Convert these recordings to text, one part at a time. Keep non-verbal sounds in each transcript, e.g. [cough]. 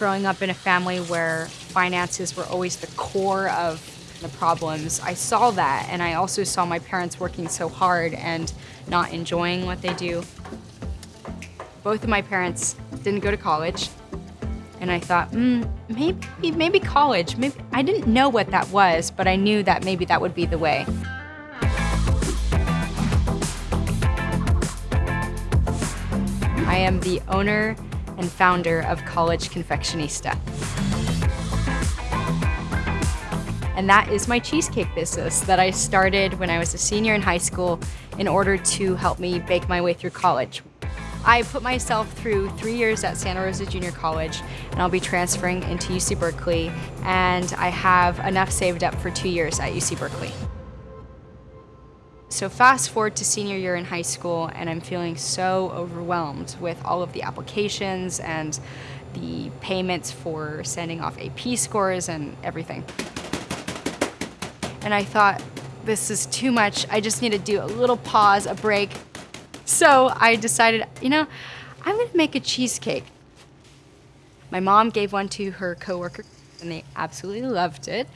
Growing up in a family where finances were always the core of the problems, I saw that and I also saw my parents working so hard and not enjoying what they do. Both of my parents didn't go to college and I thought, mm, maybe, maybe college. Maybe I didn't know what that was, but I knew that maybe that would be the way. I am the owner and founder of College Confectionista. And that is my cheesecake business that I started when I was a senior in high school in order to help me bake my way through college. I put myself through three years at Santa Rosa Junior College and I'll be transferring into UC Berkeley and I have enough saved up for two years at UC Berkeley. So fast forward to senior year in high school and I'm feeling so overwhelmed with all of the applications and the payments for sending off AP scores and everything. And I thought, this is too much. I just need to do a little pause, a break. So I decided, you know, I'm gonna make a cheesecake. My mom gave one to her coworker and they absolutely loved it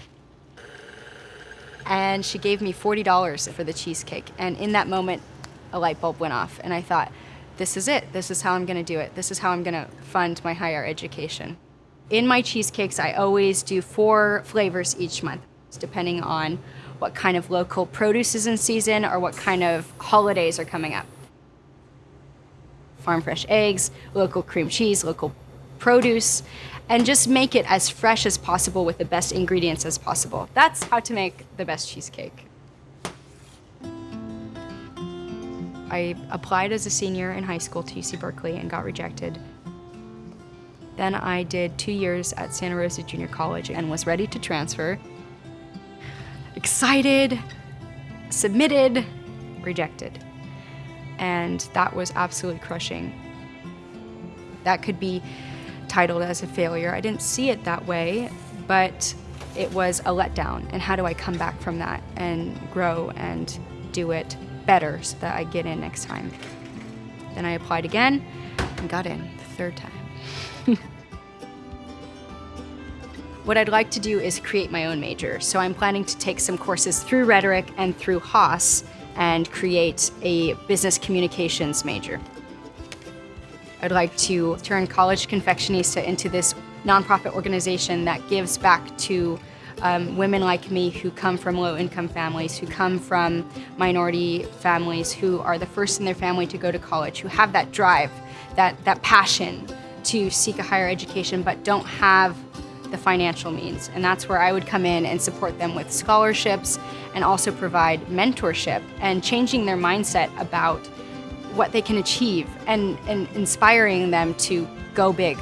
and she gave me $40 for the cheesecake. And in that moment, a light bulb went off, and I thought, this is it. This is how I'm gonna do it. This is how I'm gonna fund my higher education. In my cheesecakes, I always do four flavors each month, depending on what kind of local produce is in season or what kind of holidays are coming up. Farm fresh eggs, local cream cheese, local produce, and just make it as fresh as possible with the best ingredients as possible. That's how to make the best cheesecake. I applied as a senior in high school to UC Berkeley and got rejected. Then I did two years at Santa Rosa Junior College and was ready to transfer. Excited, submitted, rejected. And that was absolutely crushing. That could be titled as a failure. I didn't see it that way, but it was a letdown. And how do I come back from that and grow and do it better so that I get in next time? Then I applied again and got in the third time. [laughs] what I'd like to do is create my own major. So I'm planning to take some courses through rhetoric and through Haas and create a business communications major. I'd like to turn College Confectionista into this nonprofit organization that gives back to um, women like me who come from low-income families, who come from minority families, who are the first in their family to go to college, who have that drive, that, that passion to seek a higher education but don't have the financial means. And that's where I would come in and support them with scholarships and also provide mentorship and changing their mindset about what they can achieve and, and inspiring them to go big.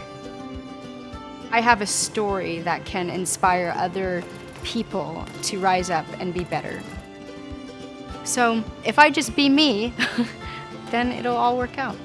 I have a story that can inspire other people to rise up and be better. So if I just be me, [laughs] then it'll all work out.